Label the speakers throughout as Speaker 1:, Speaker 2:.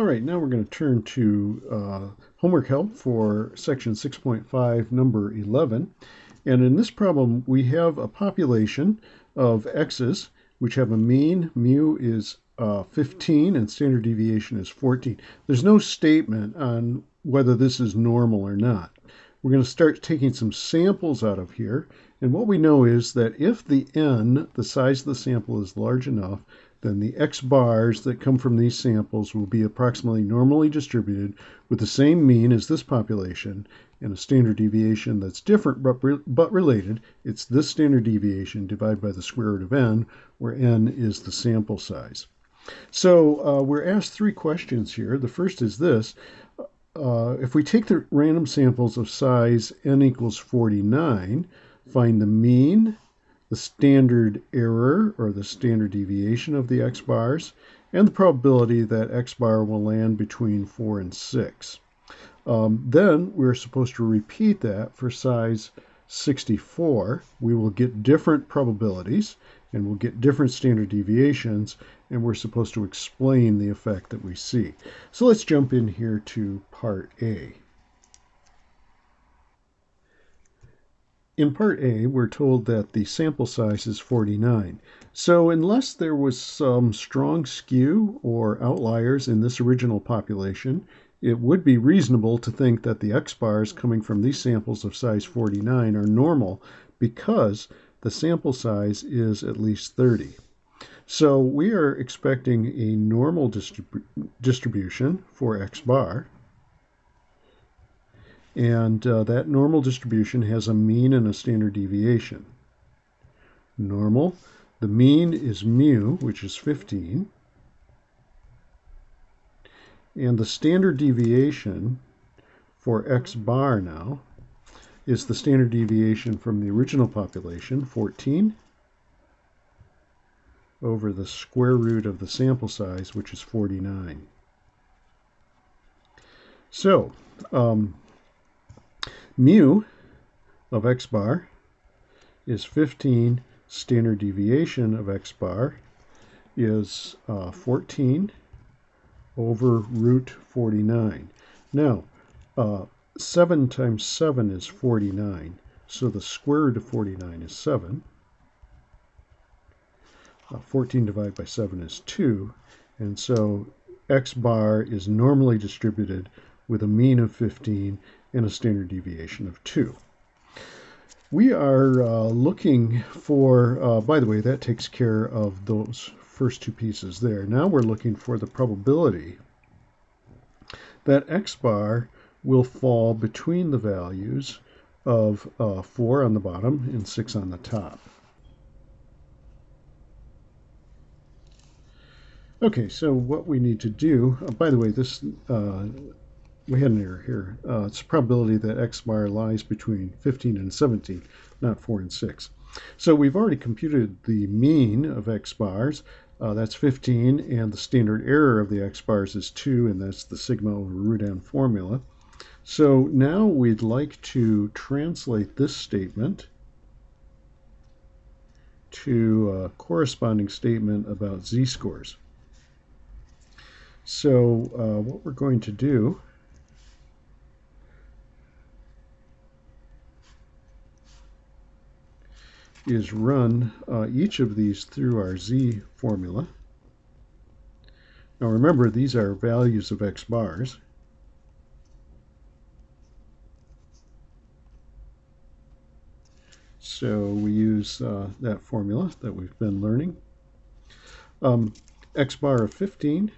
Speaker 1: All right, now we're going to turn to uh, homework help for section 6.5, number 11. And in this problem, we have a population of x's, which have a mean, mu is uh, 15, and standard deviation is 14. There's no statement on whether this is normal or not. We're going to start taking some samples out of here. And what we know is that if the n, the size of the sample, is large enough, then the x bars that come from these samples will be approximately normally distributed with the same mean as this population and a standard deviation that's different but, re but related. It's this standard deviation divided by the square root of n, where n is the sample size. So uh, we're asked three questions here. The first is this. Uh, if we take the random samples of size n equals 49, find the mean, the standard error or the standard deviation of the x bars, and the probability that x bar will land between 4 and 6. Um, then we're supposed to repeat that for size 64. We will get different probabilities and we'll get different standard deviations and we're supposed to explain the effect that we see. So let's jump in here to part A. In part A, we're told that the sample size is 49. So unless there was some strong skew or outliers in this original population, it would be reasonable to think that the X bars coming from these samples of size 49 are normal because the sample size is at least 30. So we are expecting a normal distribu distribution for X bar. And uh, that normal distribution has a mean and a standard deviation. Normal, the mean is mu, which is 15. And the standard deviation for x bar now is the standard deviation from the original population, 14, over the square root of the sample size, which is 49. So, um, mu of x bar is 15. Standard deviation of x bar is uh, 14 over root 49. Now, uh, 7 times 7 is 49, so the square root of 49 is 7. Uh, 14 divided by 7 is 2, and so x bar is normally distributed with a mean of 15 and a standard deviation of 2. We are uh, looking for, uh, by the way, that takes care of those first two pieces there. Now we're looking for the probability that x bar will fall between the values of uh, 4 on the bottom and 6 on the top. Okay, so what we need to do, uh, by the way, this uh, we had an error here. Uh, it's a probability that x bar lies between 15 and 17, not 4 and 6. So we've already computed the mean of x bars. Uh, that's 15, and the standard error of the x bars is 2, and that's the sigma over root n formula. So now we'd like to translate this statement to a corresponding statement about z-scores. So uh, what we're going to do is run uh, each of these through our z formula. Now remember, these are values of x bars. So we use uh, that formula that we've been learning. Um, x bar of 15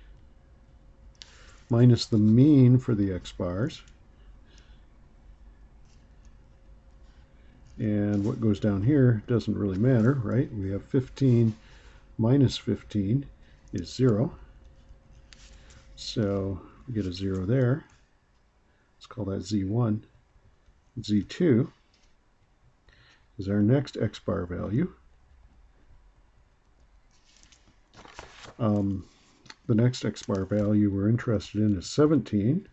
Speaker 1: minus the mean for the x bars And what goes down here doesn't really matter, right? We have 15 minus 15 is 0. So we get a 0 there. Let's call that Z1. Z2 is our next x bar value. Um, the next x bar value we're interested in is 17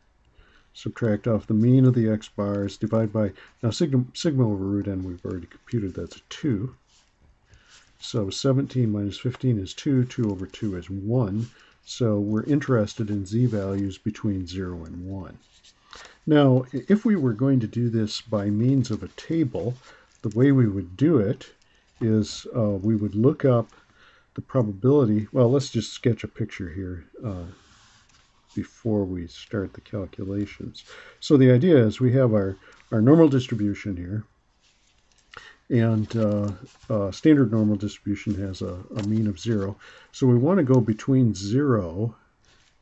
Speaker 1: subtract off the mean of the x bars, divide by, now sigma, sigma over root n we've already computed, that's a 2. So 17 minus 15 is 2, 2 over 2 is 1. So we're interested in z values between 0 and 1. Now, if we were going to do this by means of a table, the way we would do it is uh, we would look up the probability. Well, let's just sketch a picture here uh, before we start the calculations. So the idea is we have our, our normal distribution here, and uh, uh, standard normal distribution has a, a, mean of zero. So we want to go between zero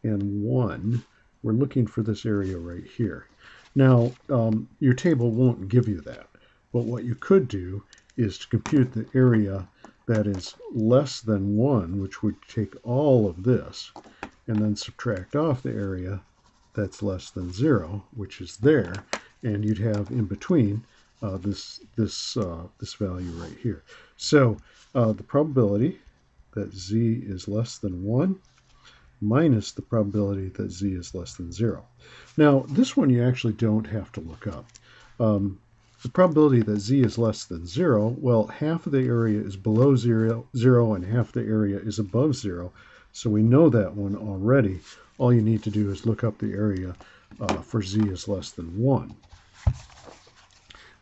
Speaker 1: and one. We're looking for this area right here. Now, um, your table won't give you that, but what you could do is to compute the area that is less than one, which would take all of this, and then subtract off the area that's less than zero, which is there, and you'd have in between uh, this this uh, this value right here. So uh, the probability that z is less than 1 minus the probability that z is less than 0. Now this one you actually don't have to look up. Um, the probability that z is less than 0, well half of the area is below 0, 0 and half the area is above 0. So we know that one already. All you need to do is look up the area uh, for z is less than 1.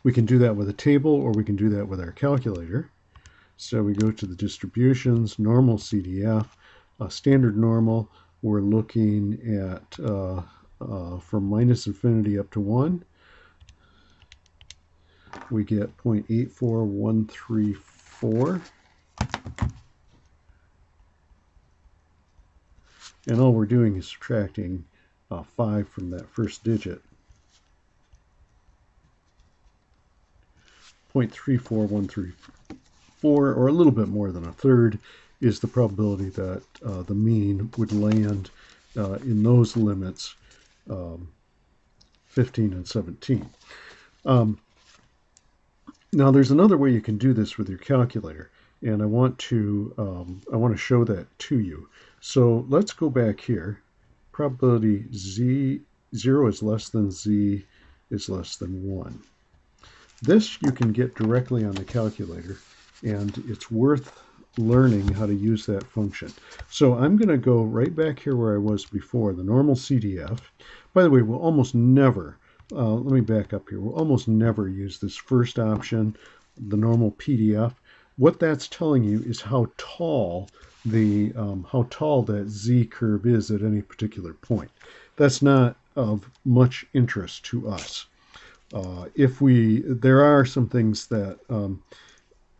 Speaker 1: We can do that with a table or we can do that with our calculator. So we go to the distributions, normal CDF, uh, standard normal, we're looking at uh, uh, from minus infinity up to 1. We get 0.84134. And all we're doing is subtracting uh, 5 from that first digit. 0.34134, or a little bit more than a third, is the probability that uh, the mean would land uh, in those limits, um, 15 and 17. Um, now, there's another way you can do this with your calculator, and I want to um, I want to show that to you. So let's go back here. Probability z 0 is less than z is less than 1. This you can get directly on the calculator, and it's worth learning how to use that function. So I'm going to go right back here where I was before, the normal CDF. By the way, we'll almost never, uh, let me back up here, we'll almost never use this first option, the normal PDF. What that's telling you is how tall the um, how tall that z curve is at any particular point. That's not of much interest to us. Uh, if we, there are some things that um,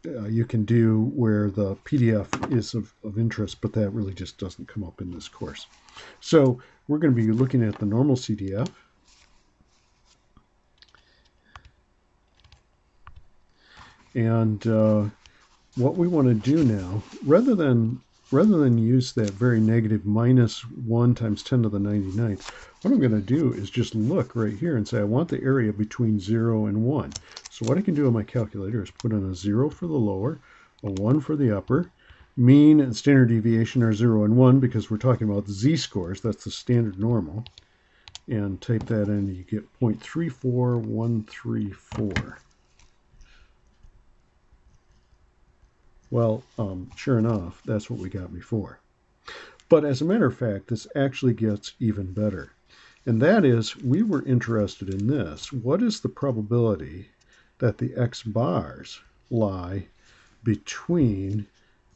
Speaker 1: uh, you can do where the PDF is of, of interest, but that really just doesn't come up in this course. So we're going to be looking at the normal CDF. And uh, what we want to do now, rather than rather than use that very negative minus 1 times 10 to the 99th, what I'm going to do is just look right here and say I want the area between 0 and 1. So what I can do on my calculator is put in a 0 for the lower, a 1 for the upper. Mean and standard deviation are 0 and 1 because we're talking about z-scores. That's the standard normal. And type that in, you get 0.34134. Well, um, sure enough, that's what we got before. But as a matter of fact, this actually gets even better. And that is, we were interested in this. What is the probability that the x bars lie between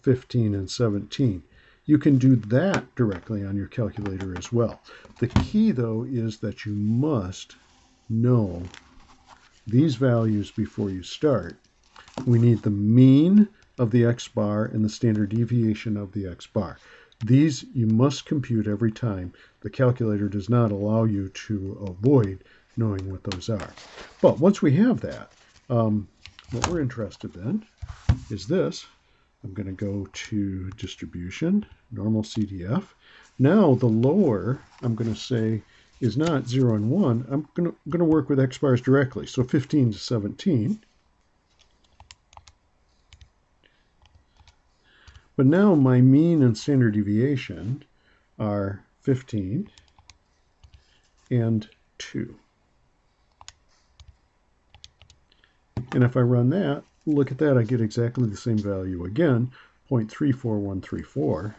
Speaker 1: 15 and 17? You can do that directly on your calculator as well. The key, though, is that you must know these values before you start. We need the mean of the x bar and the standard deviation of the x bar. These you must compute every time. The calculator does not allow you to avoid knowing what those are. But once we have that, um, what we're interested in is this. I'm going to go to distribution, normal CDF. Now the lower, I'm going to say, is not 0 and 1. I'm going to, going to work with x bars directly. So 15 to 17. But now my mean and standard deviation are 15 and 2. And if I run that, look at that, I get exactly the same value again, 0.34134.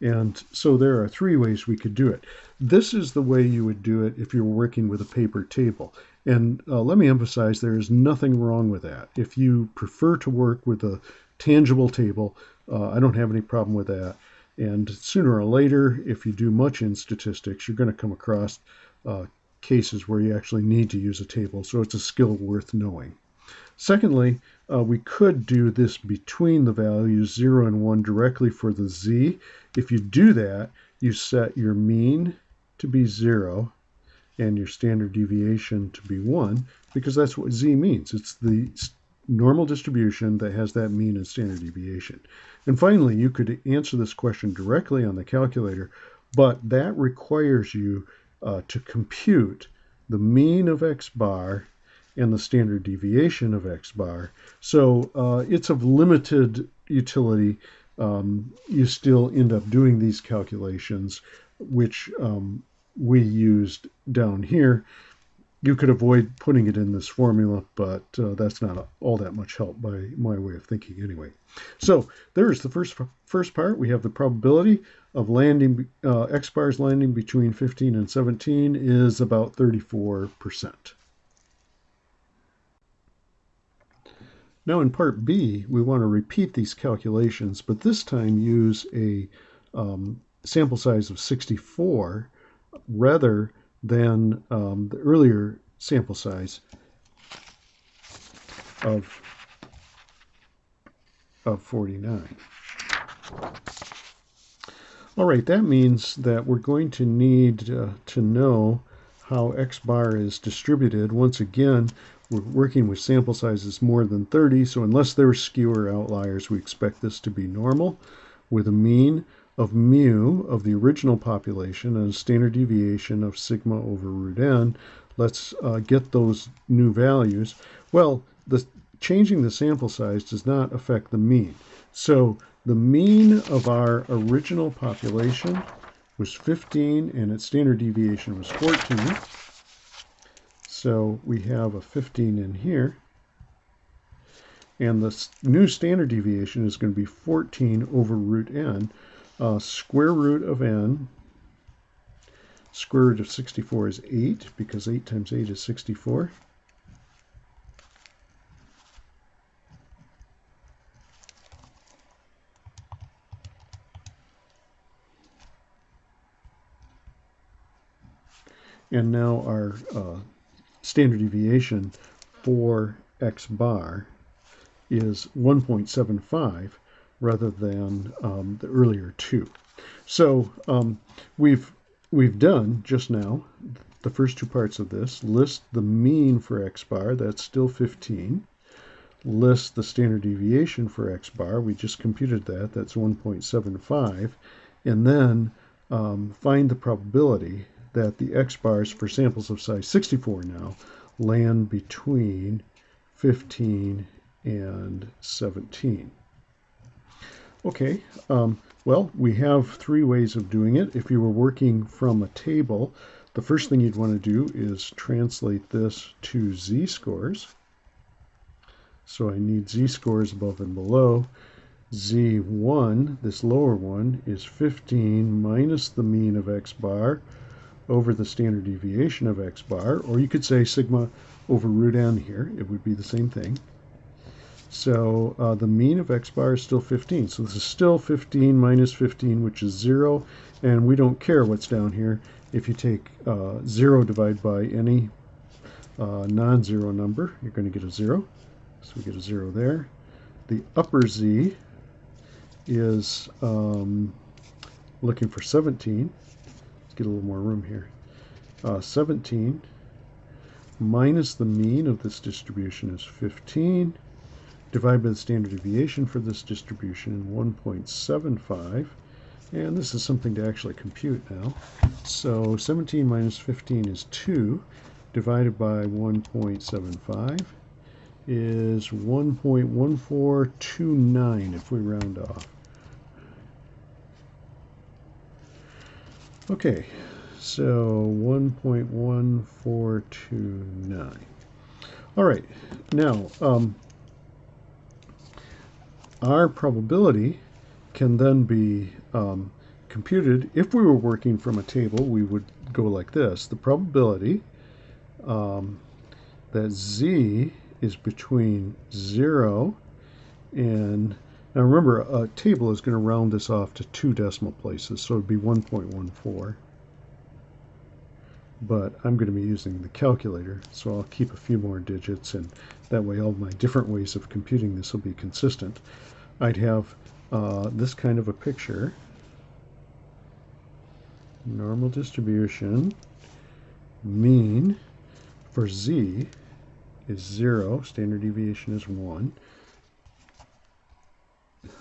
Speaker 1: And so there are three ways we could do it. This is the way you would do it if you're working with a paper table. And uh, let me emphasize there is nothing wrong with that. If you prefer to work with a tangible table, uh, I don't have any problem with that. And sooner or later, if you do much in statistics, you're going to come across uh, cases where you actually need to use a table. So it's a skill worth knowing. Secondly, uh, we could do this between the values 0 and 1 directly for the z. If you do that, you set your mean to be 0 and your standard deviation to be 1 because that's what z means. It's the normal distribution that has that mean and standard deviation. And finally, you could answer this question directly on the calculator, but that requires you uh, to compute the mean of x bar and the standard deviation of x bar. So uh, it's of limited utility. Um, you still end up doing these calculations, which um, we used down here. You could avoid putting it in this formula, but uh, that's not all that much help by my way of thinking anyway. So there's the first first part. We have the probability of landing, uh, X bars landing between 15 and 17 is about 34%. Now in part B, we want to repeat these calculations, but this time use a um, sample size of 64 rather than um, the earlier sample size of, of 49. All right, that means that we're going to need uh, to know how X bar is distributed. Once again, we're working with sample sizes more than 30, so unless there are skew or outliers, we expect this to be normal with a mean of mu of the original population and a standard deviation of sigma over root n. Let's uh, get those new values. Well, the changing the sample size does not affect the mean. So the mean of our original population was 15 and its standard deviation was 14. So we have a 15 in here. And the new standard deviation is going to be 14 over root n, uh, square root of n, square root of 64 is 8, because 8 times 8 is 64. And now our uh, standard deviation for x bar is 1.75 rather than um, the earlier two. So um, we've we've done just now the first two parts of this. List the mean for x bar, that's still 15. List the standard deviation for x bar, we just computed that, that's 1.75. And then um, find the probability that the x bars for samples of size 64 now land between 15 and 17. Okay, um, well, we have three ways of doing it. If you were working from a table, the first thing you'd want to do is translate this to z-scores. So I need z-scores above and below. z1, this lower one, is 15 minus the mean of x bar over the standard deviation of x bar, or you could say sigma over root n here. It would be the same thing. So uh, the mean of x bar is still 15. So this is still 15 minus 15, which is 0. And we don't care what's down here. If you take uh, 0 divided by any uh, non-zero number, you're going to get a 0. So we get a 0 there. The upper z is um, looking for 17. Let's get a little more room here. Uh, 17 minus the mean of this distribution is 15 divide by the standard deviation for this distribution, 1.75. And this is something to actually compute now. So 17 minus 15 is 2, divided by 1.75 is 1.1429 if we round off. Okay, so 1.1429. All right, now, um, our probability can then be um, computed, if we were working from a table, we would go like this. The probability um, that z is between 0 and now remember a table is going to round this off to two decimal places so it would be 1.14 but I'm going to be using the calculator so I'll keep a few more digits and that way all my different ways of computing this will be consistent. I'd have uh, this kind of a picture normal distribution mean for z is 0, standard deviation is 1.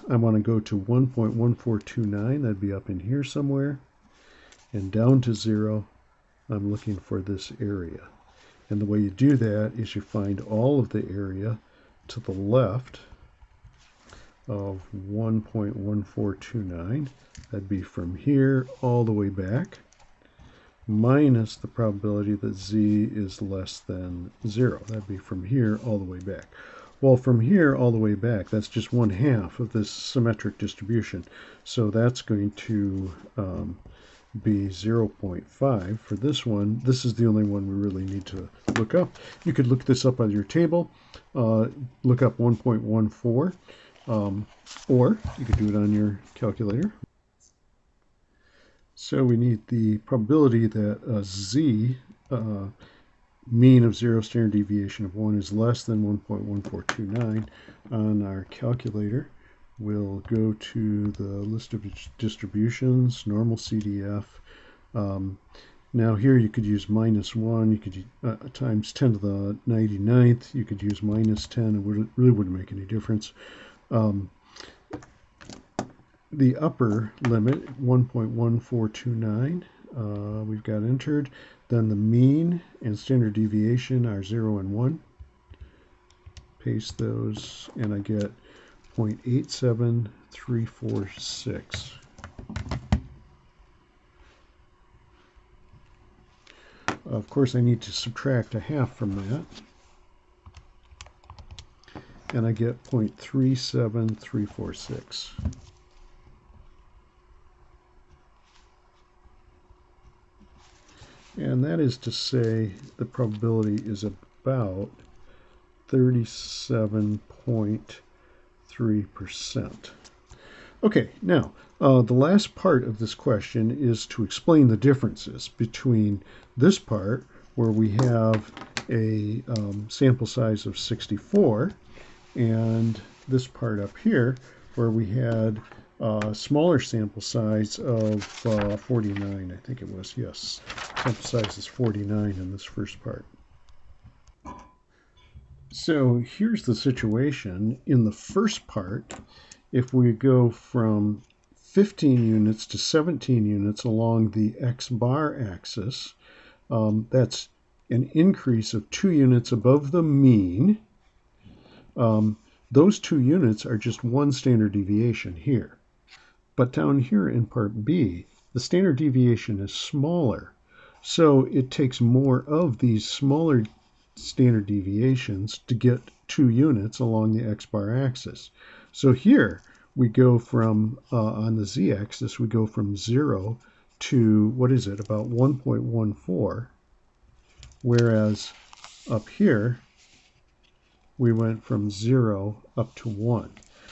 Speaker 1: I want to go to 1.1429, that'd be up in here somewhere, and down to 0, I'm looking for this area. And the way you do that is you find all of the area to the left of 1.1429. That'd be from here all the way back minus the probability that z is less than 0. That'd be from here all the way back. Well, from here all the way back, that's just one half of this symmetric distribution. So that's going to um, be 0.5 for this one. This is the only one we really need to look up. You could look this up on your table, uh, look up 1.14, um, or you could do it on your calculator. So we need the probability that uh, z, uh, mean of zero standard deviation of 1 is less than 1.1429 on our calculator. We'll go to the list of distributions, normal CDF. Um, now here you could use minus 1, you could uh, times 10 to the 99th, you could use minus 10, it would, really wouldn't make any difference. Um, the upper limit, 1.1429, uh, we've got entered. Then the mean and standard deviation are 0 and 1. Paste those, and I get 0.87346. Of course, I need to subtract a half from that. And I get 0.37346. And that is to say the probability is about 37.3%. Okay, now uh, the last part of this question is to explain the differences between this part where we have a um, sample size of 64 and this part up here where we had uh, smaller sample size of uh, 49, I think it was, yes. Sample size is 49 in this first part. So here's the situation. In the first part, if we go from 15 units to 17 units along the x bar axis, um, that's an increase of two units above the mean. Um, those two units are just one standard deviation here. But down here in part B, the standard deviation is smaller. So it takes more of these smaller standard deviations to get two units along the x-bar axis. So here we go from, uh, on the z-axis, we go from 0 to, what is it, about 1.14, whereas up here we went from 0 up to 1.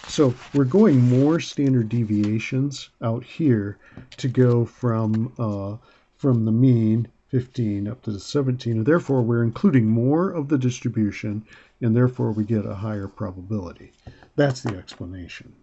Speaker 1: So we're going more standard deviations out here to go from uh, from the mean 15 up to the 17, and therefore we're including more of the distribution, and therefore we get a higher probability. That's the explanation.